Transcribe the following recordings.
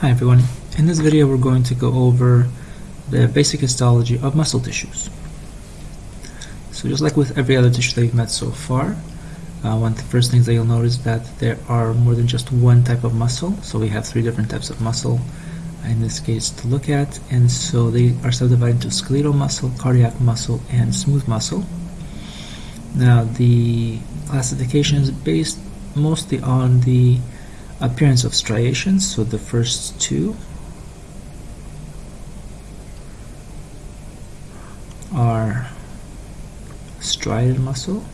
Hi everyone. In this video we're going to go over the basic histology of muscle tissues. So just like with every other tissue that you've met so far, uh, one of the first things that you'll notice that there are more than just one type of muscle. So we have three different types of muscle in this case to look at and so they are subdivided into skeletal muscle, cardiac muscle, and smooth muscle. Now the classification is based mostly on the appearance of striations so the first two are striated muscle.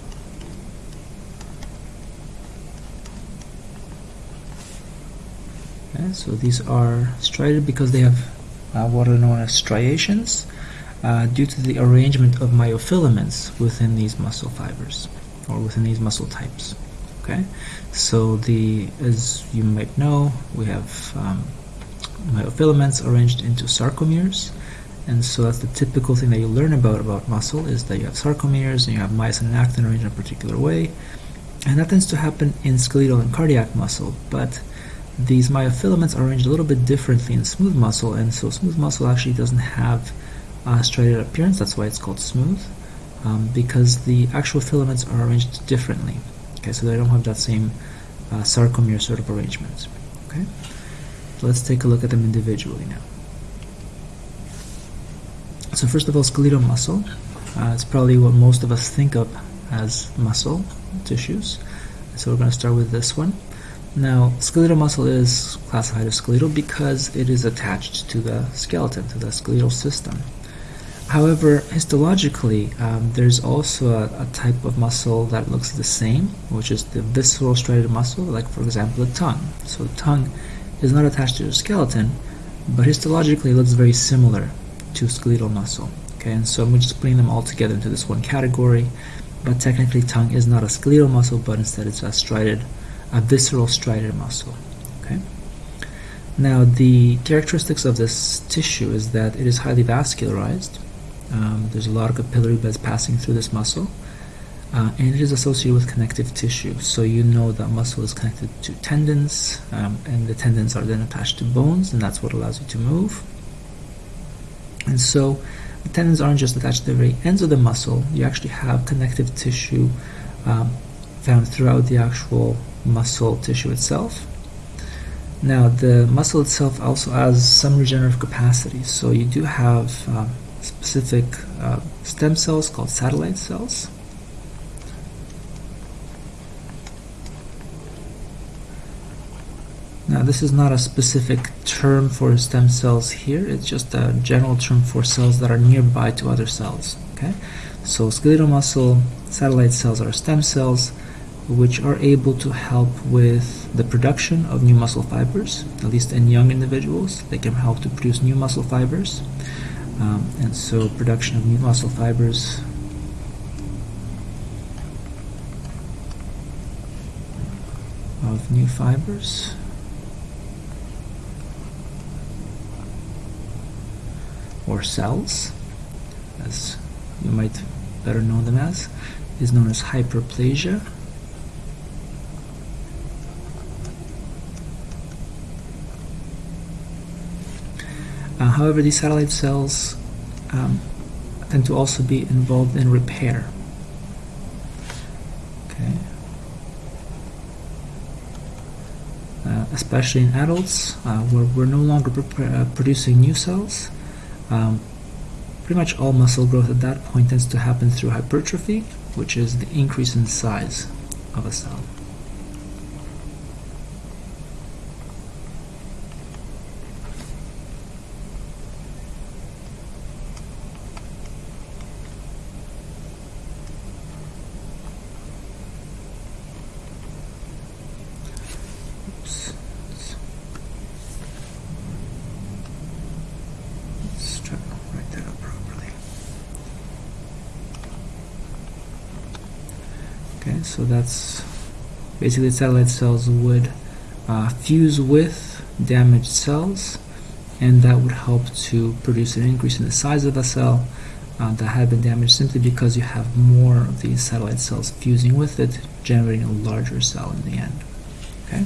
Okay, so these are striated because they have uh, what are known as striations uh, due to the arrangement of myofilaments within these muscle fibers or within these muscle types okay? So the as you might know we have um, myofilaments arranged into sarcomeres. And so that's the typical thing that you learn about about muscle is that you have sarcomeres and you have myosin and actin arranged in a particular way. And that tends to happen in skeletal and cardiac muscle but these myofilaments are arranged a little bit differently in smooth muscle. And so smooth muscle actually doesn't have a striated appearance. That's why it's called smooth um, because the actual filaments are arranged differently okay so they don't have that same uh, sarcomere sort of arrangement okay? So let's take a look at them individually now. So first of all skeletal muscle uh, it's probably what most of us think of as muscle tissues. So we're going to start with this one. Now skeletal muscle is classified as skeletal because it is attached to the skeleton to the skeletal system However, histologically, um, there's also a, a, type of muscle that looks the same, which is the visceral striated muscle, like for example the tongue. So the tongue is not attached to the skeleton, but histologically it looks very similar to skeletal muscle. Okay, and so I'm just putting them all together into this one category, but technically tongue is not a skeletal muscle, but instead it's a striated, a visceral striated muscle. Okay. Now the characteristics of this tissue is that it is highly vascularized, um, there's a lot of capillary beds passing through this muscle. Uh, and it is associated with connective tissue. So you know that muscle is connected to tendons, um, and the tendons are then attached to bones, and that's what allows you to move. And so the tendons aren't just attached to the very ends of the muscle, you actually have connective tissue um, found throughout the actual muscle tissue itself. Now, the muscle itself also has some regenerative capacity, so you do have um, specific uh, stem cells called satellite cells. Now this is not a specific term for stem cells here, it's just a general term for cells that are nearby to other cells. Okay, So skeletal muscle satellite cells are stem cells which are able to help with the production of new muscle fibers, at least in young individuals. They can help to produce new muscle fibers. Um, and so production of new muscle fibers. Of new fibers. Or cells as you might better know them as is known as hyperplasia however, these satellite cells um, tend to also be involved in repair. Okay. Uh, especially in adults, uh, where we're no longer uh, producing new cells. Um, pretty much all muscle growth at that point tends to happen through hypertrophy, which is the increase in size of a cell. Okay so that's basically satellite cells would uh, fuse with damaged cells and that would help to produce an increase in the size of a cell uh, that had been damaged simply because you have more of these satellite cells fusing with it generating a larger cell in the end okay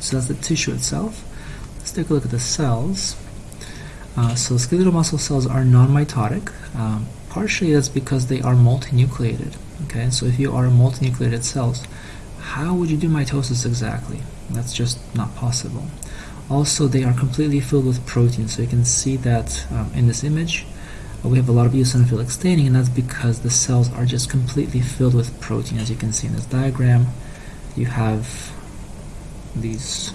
so that's the tissue itself Let's take a look at the cells. Uh, so skeletal muscle cells are non-mitotic. Um, partially that's because they are multinucleated. Okay, so if you are multinucleated cells, how would you do mitosis exactly? That's just not possible. Also, they are completely filled with protein, so you can see that um, in this image uh, we have a lot of eosinophilic staining, and that's because the cells are just completely filled with protein. As you can see in this diagram, you have these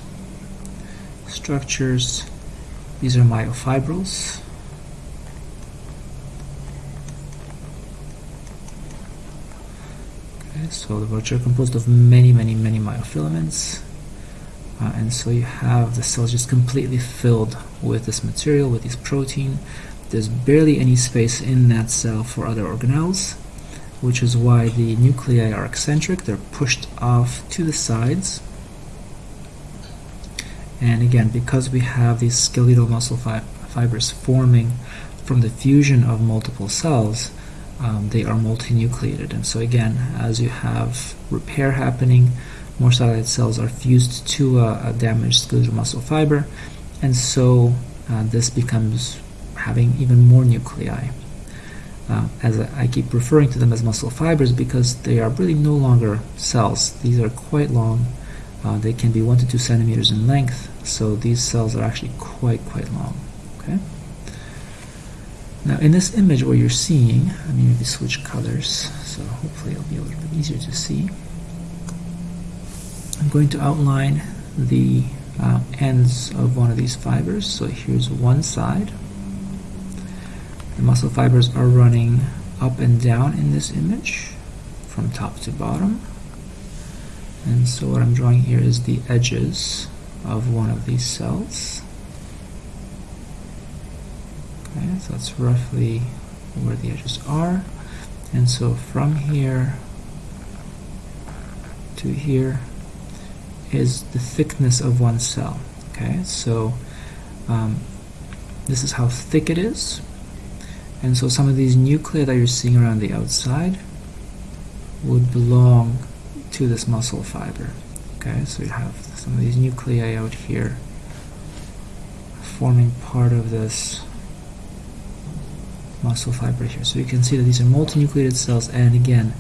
structures. These are myofibrils. So which are composed of many, many, many myofilaments. Uh, and so you have the cells just completely filled with this material, with this protein. There's barely any space in that cell for other organelles, which is why the nuclei are eccentric. They're pushed off to the sides and again, because we have these skeletal muscle fi fibers forming from the fusion of multiple cells, um, they are multinucleated. And so again, as you have repair happening, more satellite cells are fused to a, a damaged skeletal muscle fiber, and so uh, this becomes having even more nuclei. Uh, as I, keep referring to them as muscle fibers because they are really no longer cells. These are quite long uh, they can be 1 to 2 centimeters in length, so these cells are actually quite, quite long. Okay. Now in this image what you're seeing, let me maybe switch colors, so hopefully it'll be a little bit easier to see. I'm going to outline the uh, ends of one of these fibers. So here's one side. The muscle fibers are running up and down in this image from top to bottom and so what I'm drawing here is the edges of one of these cells okay so that's roughly where the edges are. And so from here to here is the thickness of one cell okay? So um, this is how thick it is. And so some of these nuclei that you're seeing around the outside would belong to this muscle fiber. Okay, so you have some of these nuclei out here forming part of this muscle fiber here. So you can see that these are multinucleated cells, and again,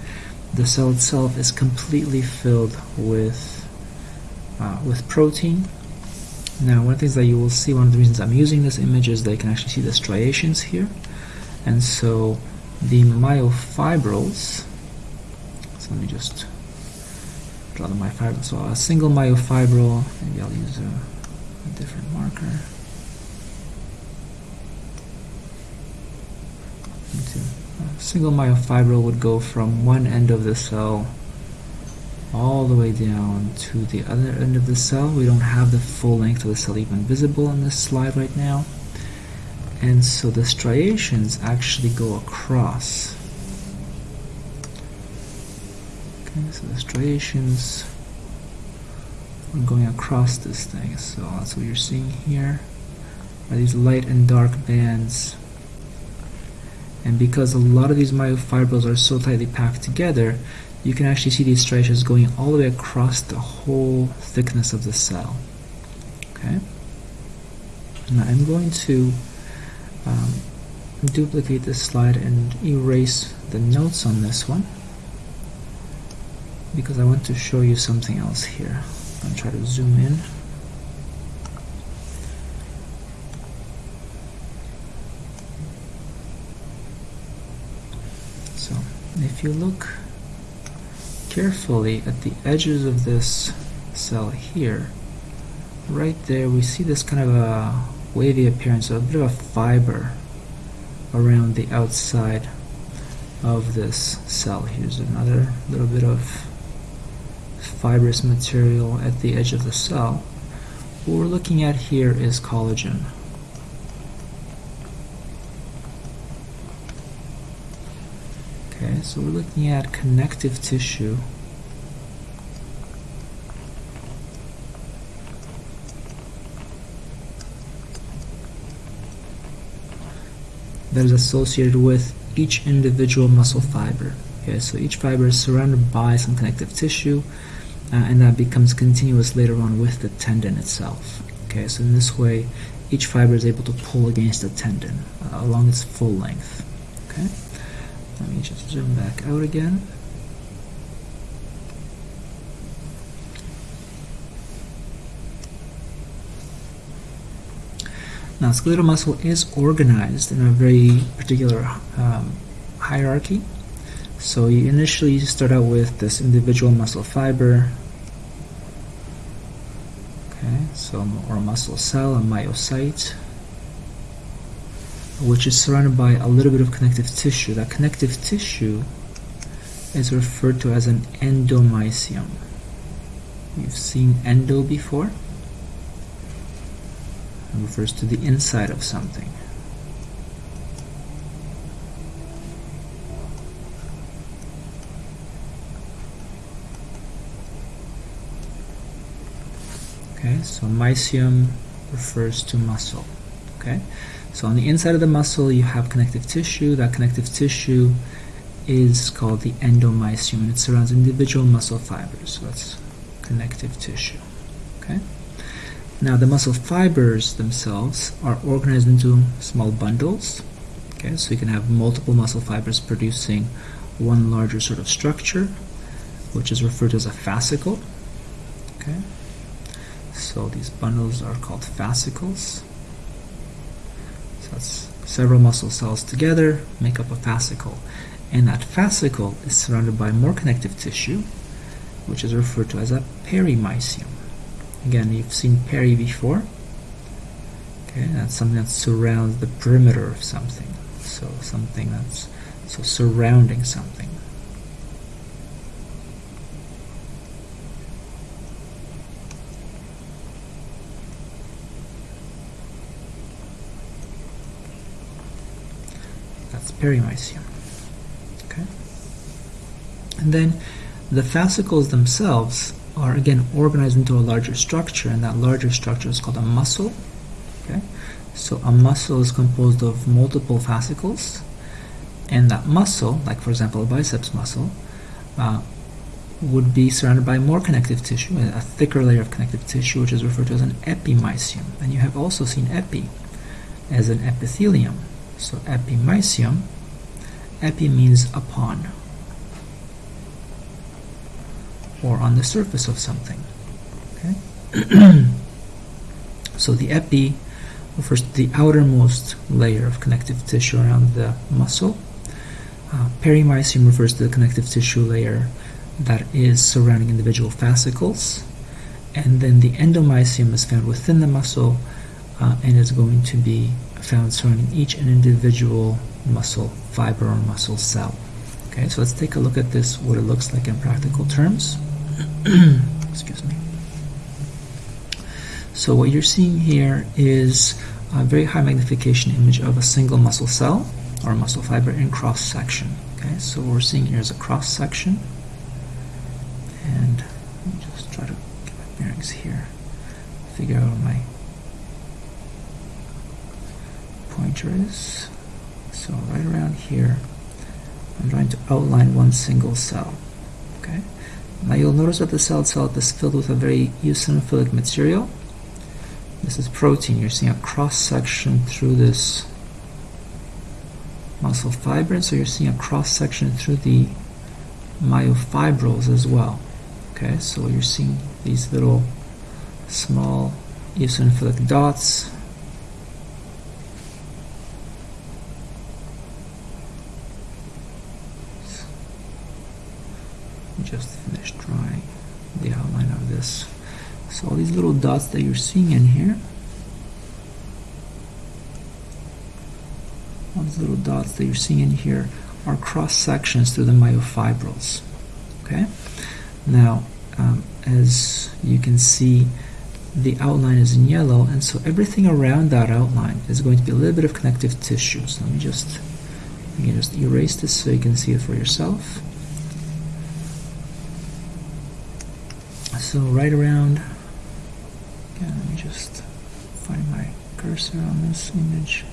the cell itself is completely filled with uh, with protein. Now, one of the things that you will see, one of the reasons I'm using this image is that you can actually see the striations here, and so the myofibrils. So let me just draw the myofibril. So a single myofibril, maybe I'll use a, a different marker. A single myofibril would go from one end of the cell all the way down to the other end of the cell. We don't have the full length of the cell even visible on this slide right now. And so the striations actually go across Okay, so the striations are going across this thing. So that's what you're seeing here are these light and dark bands. And because a lot of these myofibrils are so tightly packed together, you can actually see these striations going all the way across the whole thickness of the cell. Okay. Now I'm going to um, duplicate this slide and erase the notes on this one because I want to show you something else here. I'm going to try to zoom in. So if you look carefully at the edges of this cell here, right there we see this kind of a wavy appearance, a bit of a fiber around the outside of this cell. Here's another little bit of fibrous material at the edge of the cell. What we're looking at here is collagen. Okay, so we're looking at connective tissue that is associated with each individual muscle fiber. Okay, so each fiber is surrounded by some connective tissue uh, and that becomes continuous later on with the tendon itself. Okay, so in this way, each fiber is able to pull against the tendon uh, along its full length. Okay, let me just zoom back out again. Now, skeletal muscle is organized in a very particular um, hierarchy. So you initially start out with this individual muscle fiber, okay, so or a muscle cell, a myocyte, which is surrounded by a little bit of connective tissue. That connective tissue is referred to as an endomysium. You've seen endo before? It refers to the inside of something. Okay, so mysium refers to muscle. Okay, so on the inside of the muscle you have connective tissue. That connective tissue is called the endomysium and it surrounds individual muscle fibers. So that's connective tissue. Okay. Now the muscle fibers themselves are organized into small bundles. Okay, so you can have multiple muscle fibers producing one larger sort of structure, which is referred to as a fascicle. Okay, so these bundles are called fascicles. Several muscle cells together make up a fascicle, and that fascicle is surrounded by more connective tissue, which is referred to as a perimysium. Again, you've seen peri before. Okay, that's something that surrounds the perimeter of something. So something that's so surrounding something. That's perimysium. Okay. And then the fascicles themselves are again organized into a larger structure and that larger structure is called a muscle okay so a muscle is composed of multiple fascicles and that muscle like for example a biceps muscle uh, would be surrounded by more connective tissue a thicker layer of connective tissue which is referred to as an epimysium and you have also seen epi as an epithelium so epimysium epi means upon or on the surface of something. Okay? so the epi refers to the outermost layer of connective tissue around the muscle. Uh, perimysium refers to the connective tissue layer that is surrounding individual fascicles. And then the endomysium is found within the muscle uh, and is going to be found surrounding each and individual muscle fiber or muscle cell. Okay, so let's take a look at this, what it looks like in practical terms. excuse me. So what you're seeing here is a very high magnification image of a single muscle cell or muscle fiber in cross section. Okay, so what we're seeing here is a cross section, and let me just try to get my bearings here. Figure out my So right around here, I'm trying to outline one single cell. Okay. Now you'll notice that the cell itself is filled with a very eosinophilic material. This is protein. You're seeing a cross section through this muscle fiber, so you're seeing a cross section through the myofibrils as well. Okay, so you're seeing these little small eosinophilic dots just finished drawing the outline of this. So all these little dots that you're seeing in here, all these little dots that you're seeing in here are cross sections through the myofibrils. Okay. Now, um, as you can see, the outline is in yellow, and so everything around that outline is going to be a little bit of connective tissue. So let me just, you can just erase this so you can see it for yourself. So right around, again, let me just find my cursor on this image.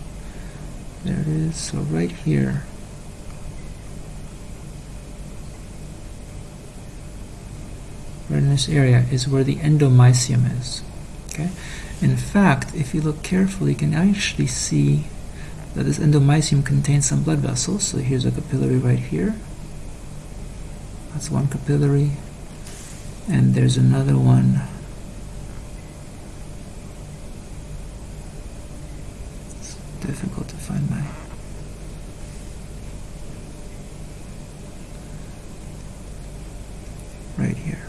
There it is. So right here, right in this area is where the endomysium is. Okay. In fact, if you look carefully, you can actually see that this endomysium contains some blood vessels. So here's a capillary right here. That's one capillary. And there's another one it's difficult to find my right here.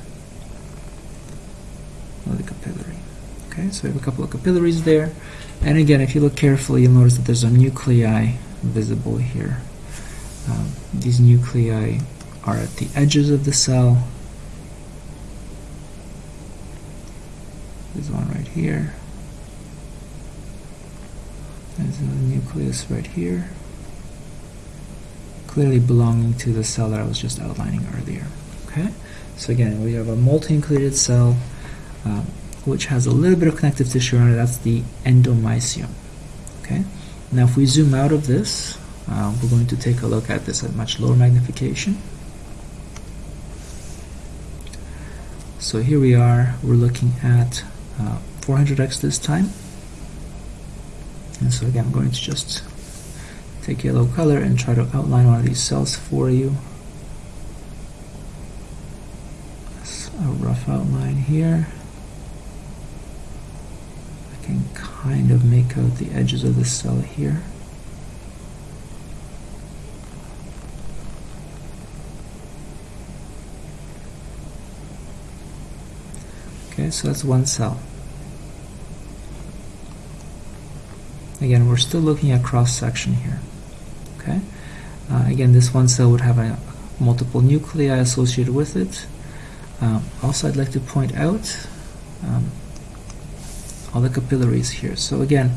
Another capillary. Okay, so we have a couple of capillaries there. And again, if you look carefully, you'll notice that there's a nuclei visible here. Um, these nuclei are at the edges of the cell. There's one right here. There's another nucleus right here. Clearly belonging to the cell that I was just outlining earlier. Okay, so again, we have a multinucleated cell. Um, which has a little bit of connective tissue around it. That's the endomysium. Okay. Now, if we zoom out of this, uh, we're going to take a look at this at much lower magnification. So here we are. We're looking at uh, 400x this time. And so again, I'm going to just take yellow color and try to outline one of these cells for you. That's a rough outline here can kind of make out the edges of the cell here. Okay, so that's one cell. Again, we're still looking at cross-section here. Okay. Uh, again, this one cell would have a, multiple nuclei associated with it. Um, also, I'd like to point out um, all the capillaries here. So again,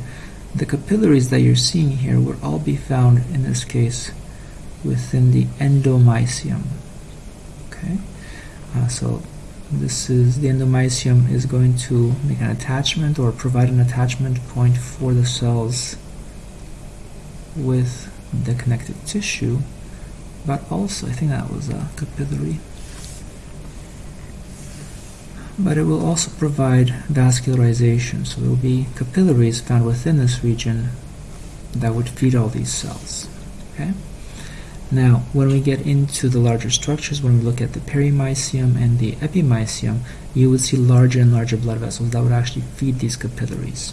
the capillaries that you're seeing here would all be found in this case within the endomysium. Okay, uh, so this is the endomysium is going to make an attachment or provide an attachment point for the cells with the connective tissue, but also I think that was a capillary but it will also provide vascularization. So there will be capillaries found within this region that would feed all these cells. Okay. Now, when we get into the larger structures, when we look at the perimysium and the epimysium, you would see larger and larger blood vessels that would actually feed these capillaries.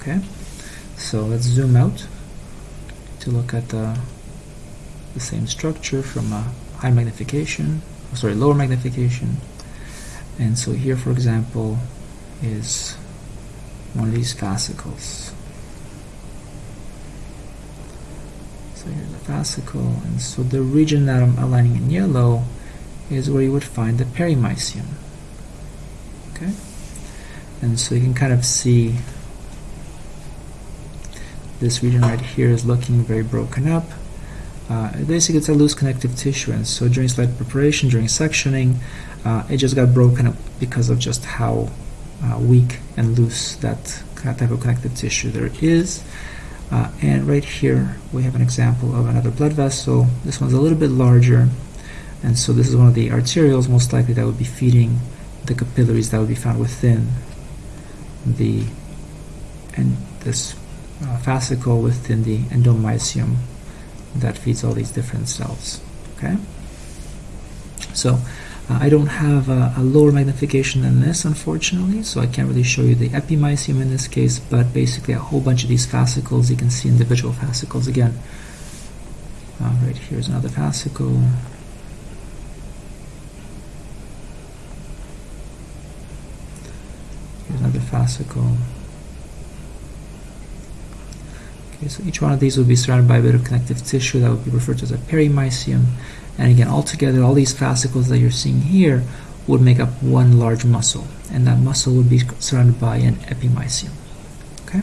Okay, so let's zoom out to look at the, the same structure from a high magnification, oh, sorry, lower magnification and so here for example is one of these fascicles. So here's a fascicle and so the region that I'm aligning in yellow is where you would find the perimysium okay? And so you can kind of see this region right here is looking very broken up uh, basically it's a loose connective tissue and so during slide preparation during sectioning uh, it just got broken up because of just how uh, weak and loose that type of connective tissue there is. Uh, and right here we have an example of another blood vessel. This one's a little bit larger, and so this is one of the arterioles most likely that would be feeding the capillaries that would be found within the and this uh, fascicle within the endomysium that feeds all these different cells. Okay, so uh, I don't have a, a, lower magnification than this, unfortunately, so I can't really show you the epimysium in this case, but basically a whole bunch of these fascicles, you can see individual fascicles again. Uh, right here's another fascicle. Here's another fascicle. Okay, so each one of these will be surrounded by a bit of connective tissue that would be referred to as a perimysium. And again, altogether, all these fascicles that you're seeing here would make up one large muscle, and that muscle would be surrounded by an epimysium. Okay,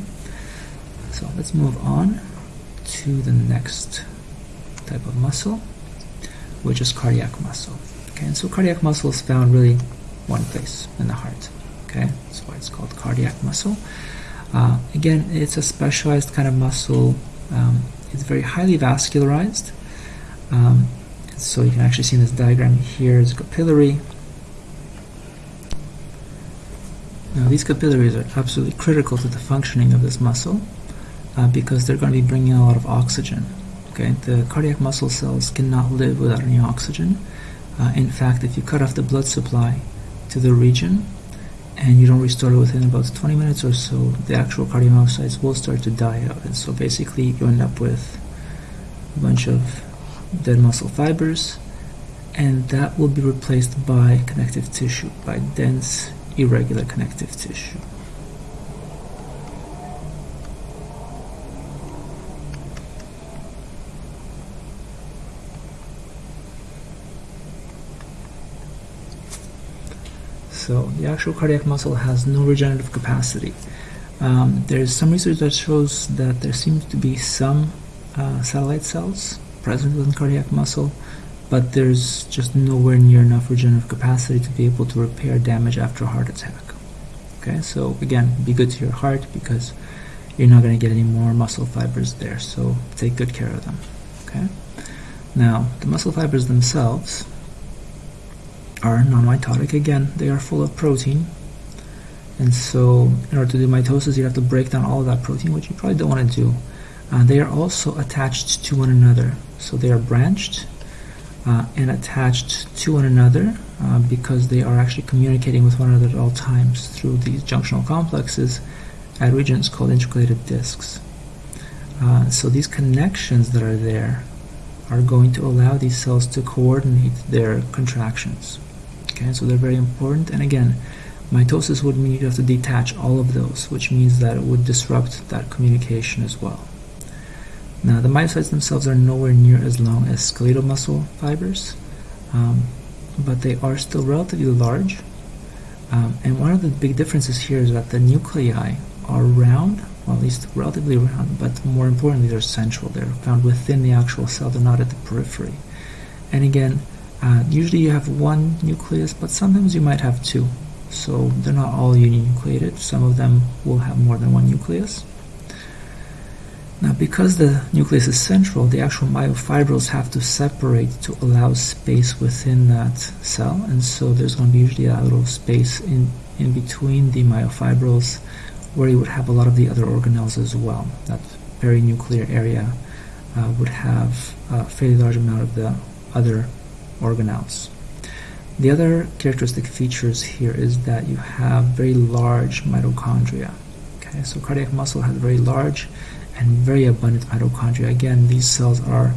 so let's move on to the next type of muscle, which is cardiac muscle. Okay, and so cardiac muscle is found really one place in the heart. Okay, that's why it's called cardiac muscle. Uh, again, it's a specialized kind of muscle. Um, it's very highly vascularized. Um, so you can actually see in this diagram here is capillary. Now these capillaries are absolutely critical to the functioning of this muscle uh, because they're going to be bringing a lot of oxygen. Okay, the cardiac muscle cells cannot live without any oxygen. Uh, in fact, if you cut off the blood supply to the region and you don't restore it within about 20 minutes or so, the actual cardiomyocytes will start to die out. And so basically, you end up with a bunch of dead muscle fibers, and that will be replaced by connective tissue, by dense, irregular connective tissue. So the actual cardiac muscle has no regenerative capacity. Um, there's some research that shows that there seems to be some uh, satellite cells present within cardiac muscle, but there's just nowhere near enough regenerative capacity to be able to repair damage after a heart attack. Okay, so again, be good to your heart because you're not going to get any more muscle fibers there, so take good care of them. Okay, now the muscle fibers themselves are non-mitotic. Again, they are full of protein. And so in order to do mitosis, you have to break down all of that protein, which you probably don't want to do. Uh, they are also attached to one another. So they are branched uh, and attached to one another uh, because they are actually communicating with one another at all times through these junctional complexes at regions called intercalated discs. Uh, so these connections that are there are going to allow these cells to coordinate their contractions. Okay, so they're very important. And again, mitosis would mean you have to detach all of those, which means that it would disrupt that communication as well. Now, the myocytes themselves are nowhere near as long as skeletal muscle fibers, um, but they are still relatively large. Um, and one of the big differences here is that the nuclei are round, well, at least relatively round, but more importantly, they're central. They're found within the actual cell, they're not at the periphery. And again, uh, usually you have one nucleus, but sometimes you might have two. So they're not all uninucleated. Some of them will have more than one nucleus. Now, because the nucleus is central, the actual myofibrils have to separate to allow space within that cell, and so there's going to be usually a little space in, in between the myofibrils where you would have a lot of the other organelles as well. That perinuclear area uh, would have a fairly large amount of the other organelles. The other characteristic features here is that you have very large mitochondria. Okay, so cardiac muscle has very large and very abundant mitochondria. Again, these cells are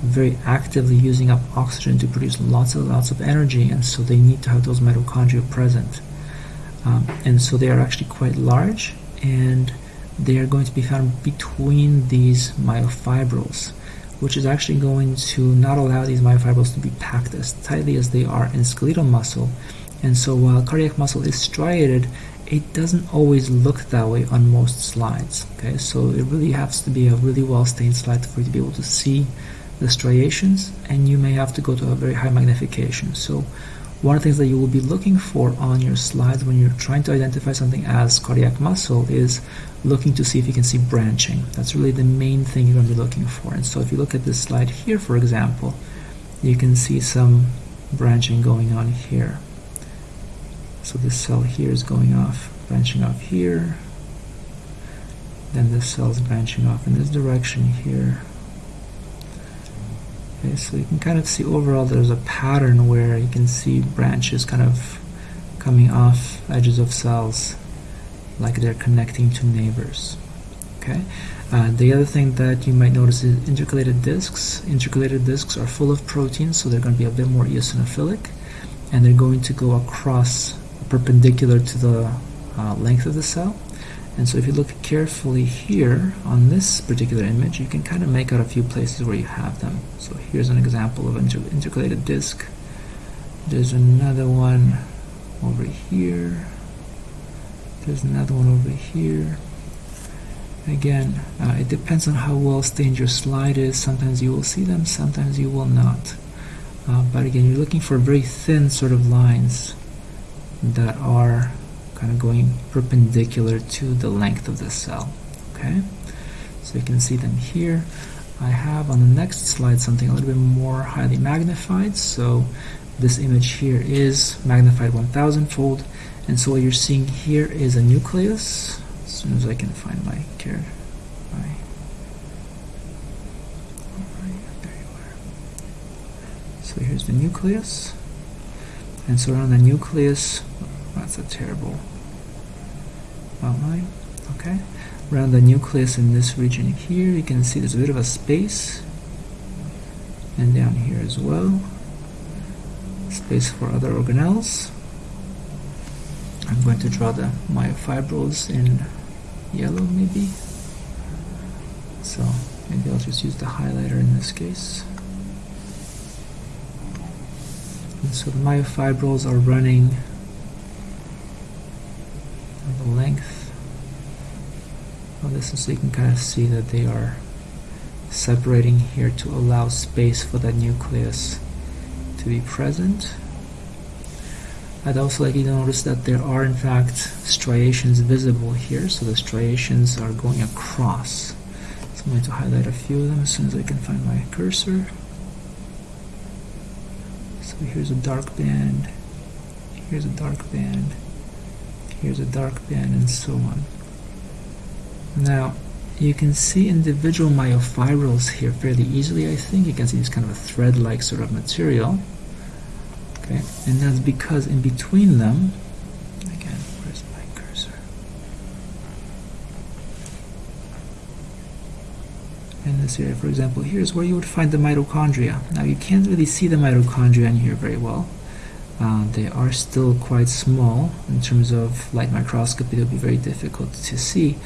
very actively using up oxygen to produce lots and lots of energy, and so they need to have those mitochondria present. Um, and so they are actually quite large, and they are going to be found between these myofibrils which is actually going to not allow these myofibrils to be packed as tightly as they are in skeletal muscle. And so while cardiac muscle is striated, it doesn't always look that way on most slides. Okay, so it really has to be a really well stained slide for you to be able to see the striations, and you may have to go to a very high magnification. So one of the things that you will be looking for on your slides when you're trying to identify something as cardiac muscle is looking to see if you can see branching. That's really the main thing you're going to be looking for. And so if you look at this slide here, for example, you can see some branching going on here. So this cell here is going off, branching off here. Then this cell is branching off in this direction here. Okay, so you can kind of see overall there's a pattern where you can see branches kind of coming off edges of cells like they're connecting to neighbors. Okay. Uh, the other thing that you might notice is intercalated discs. Intercalated discs are full of proteins, so they're going to be a bit more eosinophilic, and they're going to go across perpendicular to the uh, length of the cell. And so if you look carefully here on this particular image, you can kind of make out a few places where you have them. So here's an example of an inter intercalated disc. There's another one over here. There's another one over here. Again, uh, it depends on how well stained your slide is. Sometimes you will see them, sometimes you will not. Uh, but again, you're looking for very thin sort of lines that are kind of going perpendicular to the length of the cell. Okay, so you can see them here. I have on the next slide something a little bit more highly magnified. So this image here is magnified 1000 fold And so what you're seeing here is a nucleus. As soon as I can find my care, my So here's the nucleus. And so around the nucleus, that's a terrible outline. Okay. Around the nucleus in this region here, you can see there's a bit of a space. And down here as well. Space for other organelles. I'm going to draw the myofibrils in yellow maybe. So maybe I'll just use the highlighter in this case. And so the myofibrils are running length of this, and so you can kind of see that they are separating here to allow space for that nucleus to be present. I'd also like you to notice that there are in fact striations visible here, so the striations are going across. So I'm going to highlight a few of them as soon as I can find my cursor. So here's a dark band, here's a dark band, here's a dark band, and so on. Now, you can see individual myofibrils here fairly easily, I think. You can see this kind of a thread-like sort of material. Okay, and that's because in between them, again, where's my cursor? In this area, for example, here's where you would find the mitochondria. Now you can't really see the mitochondria in here very well. Uh, they are still quite small in terms of light microscopy. They'll be very difficult to see,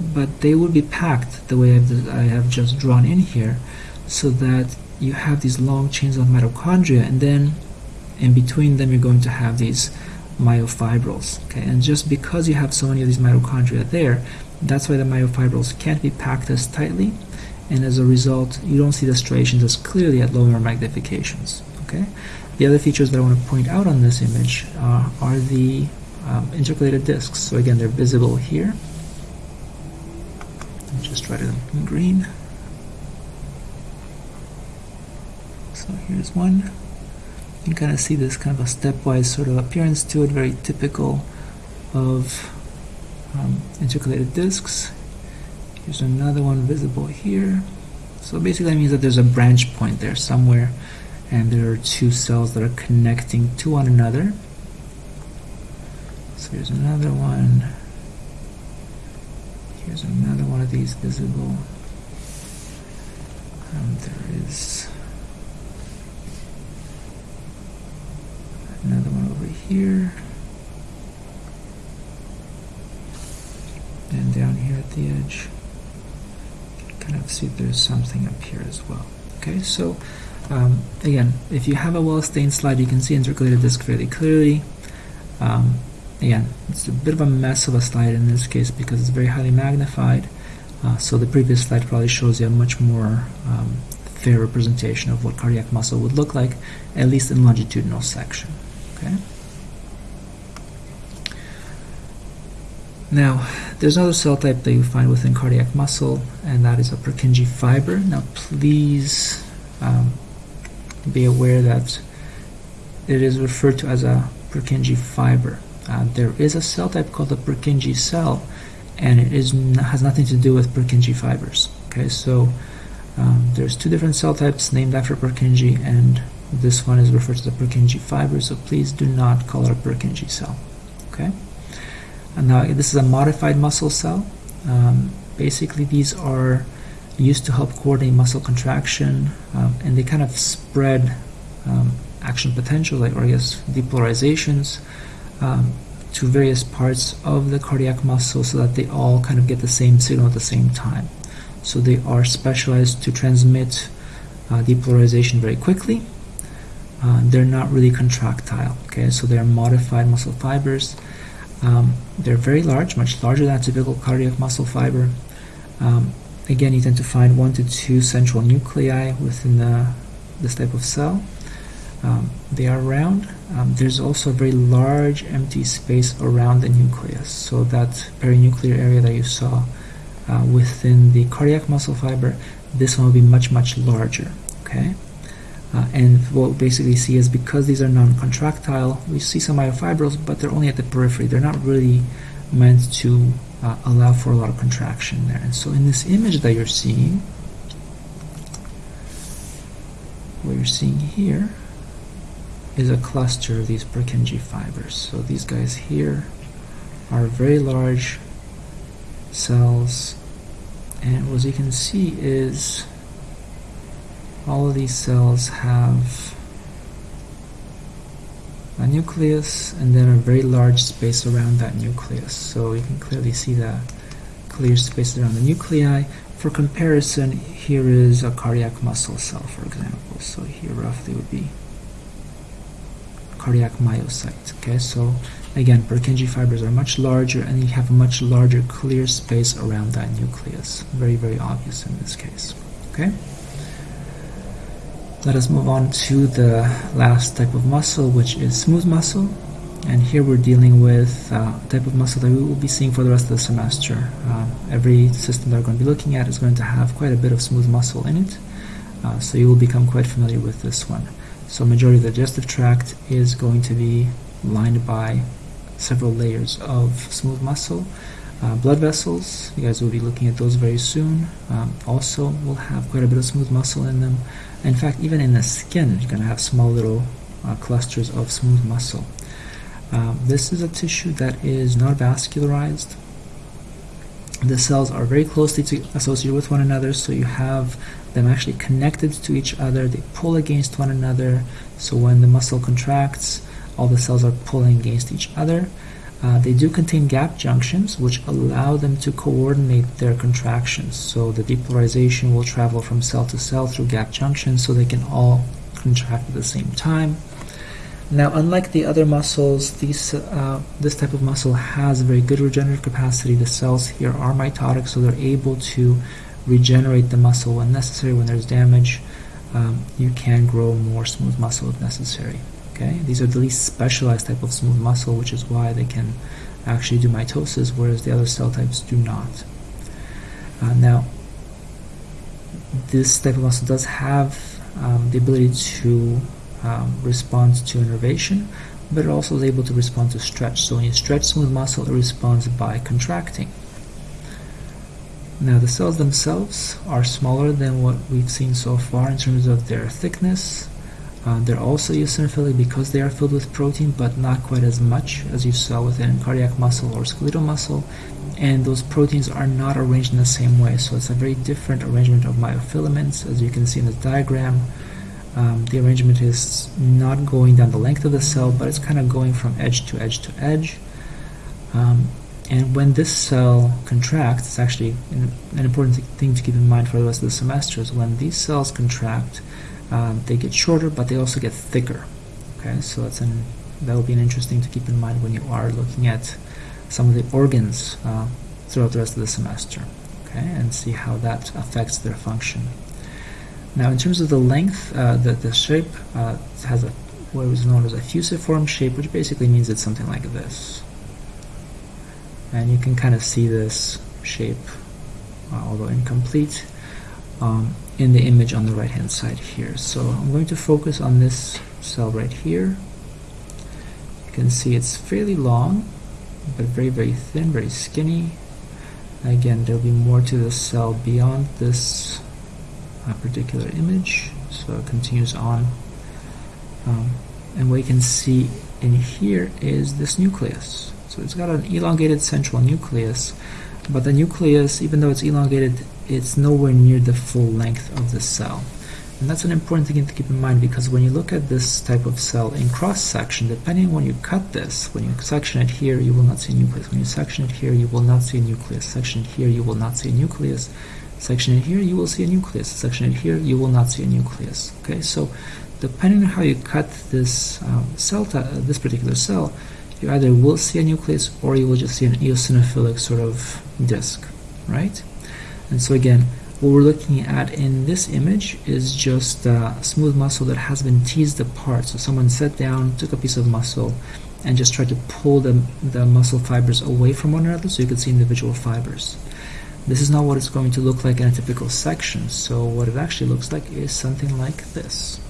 but they will be packed the way I've, I have just drawn in here, so that you have these long chains of mitochondria, and then in between them you're going to have these myofibrils. Okay, and just because you have so many of these mitochondria there, that's why the myofibrils can't be packed as tightly, and as a result, you don't see the striations as clearly at lower magnifications. Okay. The other features that I want to point out on this image uh, are the um, intercalated discs. So again, they're visible here. I'll just write it in green. So here's one. You can kind of see this kind of a stepwise sort of appearance to it, very typical of um, intercalated discs. Here's another one visible here. So basically that means that there's a branch point there somewhere and there are two cells that are connecting to one another. So here's another one. Here's another one of these visible. And there is another one over here. And down here at the edge, you can kind of see there's something up here as well. Okay, so um, again, if you have a well-stained slide, you can see intercalated disc fairly clearly. Um, again, it's a bit of a mess of a slide in this case because it's very highly magnified. Uh, so the previous slide probably shows you a much more um, fair representation of what cardiac muscle would look like, at least in longitudinal section. Okay. Now, there's another cell type that you find within cardiac muscle, and that is a Purkinje fiber. Now, please um, be aware that it is referred to as a Purkinje fiber. Uh, there is a cell type called a Purkinje cell, and it is has nothing to do with Purkinje fibers. Okay, so um, there's two different cell types named after Purkinje, and this one is referred to as a Purkinje fiber. So please do not call it a Purkinje cell. Okay, and now this is a modified muscle cell. Um, basically, these are used to help coordinate muscle contraction, um, and they kind of spread um, action potential, like or I guess depolarizations, um, to various parts of the cardiac muscle, so that they all kind of get the same signal at the same time. So they are specialized to transmit uh, depolarization very quickly. Uh, they're not really contractile. Okay, so they are modified muscle fibers. Um, they're very large, much larger than a typical cardiac muscle fiber. Um, Again, you tend to find one to two central nuclei within the, this type of cell. Um, they are round. Um, there's also a very large empty space around the nucleus. So that perinuclear area that you saw uh, within the cardiac muscle fiber, this one will be much, much larger. Okay. Uh, and what we basically see is because these are non-contractile, we see some myofibrils, but they're only at the periphery. They're not really meant to uh, allow for a lot of contraction there. And so in this image that you're seeing, what you're seeing here is a cluster of these Purkinje fibers. So these guys here are very large cells and what you can see is all of these cells have a nucleus and then a very large space around that nucleus. So you can clearly see the clear space around the nuclei. For comparison, here is a cardiac muscle cell, for example. So here roughly would be cardiac myocyte. Okay, so again, Purkinje fibers are much larger and you have a much larger clear space around that nucleus. Very, very obvious in this case. Okay. Let us move on to the last type of muscle, which is smooth muscle. And here we're dealing with uh, a type of muscle that we will be seeing for the rest of the semester. Uh, every system that we're going to be looking at is going to have quite a bit of smooth muscle in it. Uh, so you will become quite familiar with this one. So majority of the digestive tract is going to be lined by several layers of smooth muscle. Uh, blood vessels, you guys will be looking at those very soon. Um, also will have quite a bit of smooth muscle in them. In fact, even in the skin, you're going to have small little uh, clusters of smooth muscle. Um, this is a tissue that is not vascularized. The cells are very closely associated with one another, so you have them actually connected to each other. They pull against one another, so when the muscle contracts, all the cells are pulling against each other. Uh, they do contain gap junctions which allow them to coordinate their contractions. So the depolarization will travel from cell to cell through gap junctions so they can all contract at the same time. Now, unlike the other muscles, these, uh, this type of muscle has very good regenerative capacity. The cells here are mitotic, so they're able to regenerate the muscle when necessary. When there's damage, um, you can grow more smooth muscle if necessary. Okay, these are the least specialized type of smooth muscle, which is why they can actually do mitosis, whereas the other cell types do not. Uh, now, this type of muscle does have um, the ability to um, respond to innervation, but it also is able to respond to stretch. So when you stretch smooth muscle, it responds by contracting. Now the cells themselves are smaller than what we've seen so far in terms of their thickness, uh, they're also eosinophilic because they are filled with protein, but not quite as much as you saw within cardiac muscle or skeletal muscle. And those proteins are not arranged in the same way, so it's a very different arrangement of myofilaments. As you can see in the diagram, um, the arrangement is not going down the length of the cell, but it's kind of going from edge to edge to edge. Um, and when this cell contracts, it's actually an, an important thing to keep in mind for the rest of the semester is when these cells contract, um, they get shorter, but they also get thicker. Okay, so that's an that will be an interesting to keep in mind when you are looking at some of the organs uh, throughout the rest of the semester. Okay, and see how that affects their function. Now, in terms of the length, uh, the the shape uh, has a what is known as a fusiform shape, which basically means it's something like this. And you can kind of see this shape, uh, although incomplete. Um, in the image on the right hand side here. So I'm going to focus on this cell right here. You can see it's fairly long, but very, very thin, very skinny. Again, there'll be more to the cell beyond this uh, particular image. So it continues on. Um, and what you can see in here is this nucleus. So it's got an elongated central nucleus, but the nucleus, even though it's elongated, it's nowhere near the full length of the cell. And that's an important thing to keep in mind because when you look at this type of cell in cross-section, depending on when you cut this, when you section it here, you will not see a nucleus. When you section it here, you will not see a nucleus. Section it here, you will not see a nucleus. Section it here, you will see a nucleus. Section it here, you will not see a nucleus. Okay, so depending on how you cut this um, cell, this particular cell, you either will see a nucleus or you will just see an eosinophilic sort of disc, right? And so again, what we're looking at in this image is just smooth muscle that has been teased apart. So someone sat down, took a piece of muscle, and just tried to pull the, the muscle fibers away from one another so you could see individual fibers. This is not what it's going to look like in a typical section. So what it actually looks like is something like this.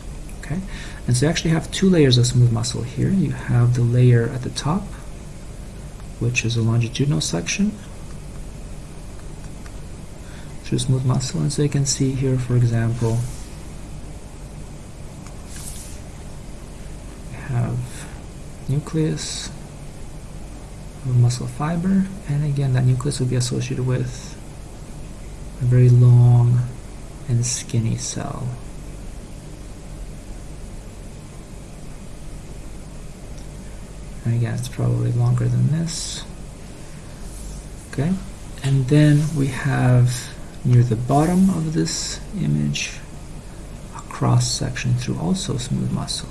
Okay, and so you actually have two layers of smooth muscle here. You have the layer at the top, which is a longitudinal section through smooth muscle, and so you can see here, for example, we have nucleus of muscle fiber, and again, that nucleus will be associated with a very long and skinny cell. And again, it's probably longer than this. Okay, and then we have near the bottom of this image a cross section through also smooth muscle.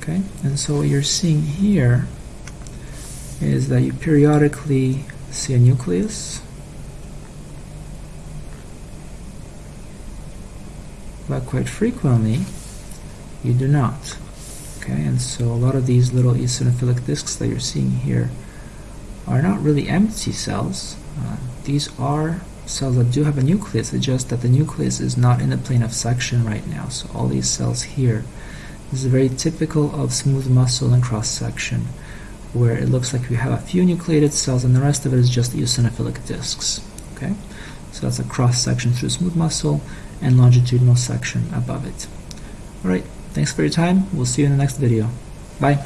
Okay, and so what you're seeing here is that you periodically see a nucleus but quite frequently you do not. Okay, and so a lot of these little eosinophilic discs that you're seeing here are not really empty cells. Uh, these are cells that do have a nucleus, it's just that the nucleus is not in the plane of section right now. So all these cells here this is very typical of smooth muscle and cross section where it looks like we have a few nucleated cells and the rest of it is just eosinophilic discs. Okay, so that's a cross section through smooth muscle and longitudinal section above it. Alright, thanks for your time. We'll see you in the next video. Bye.